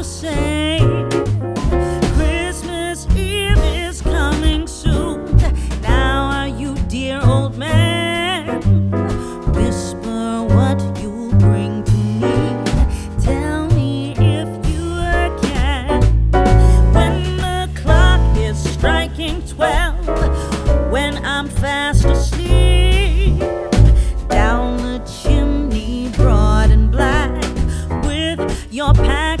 to say Christmas Eve is coming soon. Now are you, dear old man? Whisper what you bring to me. Tell me if you can. When the clock is striking twelve, when I'm fast asleep, down the chimney broad and black with your pack.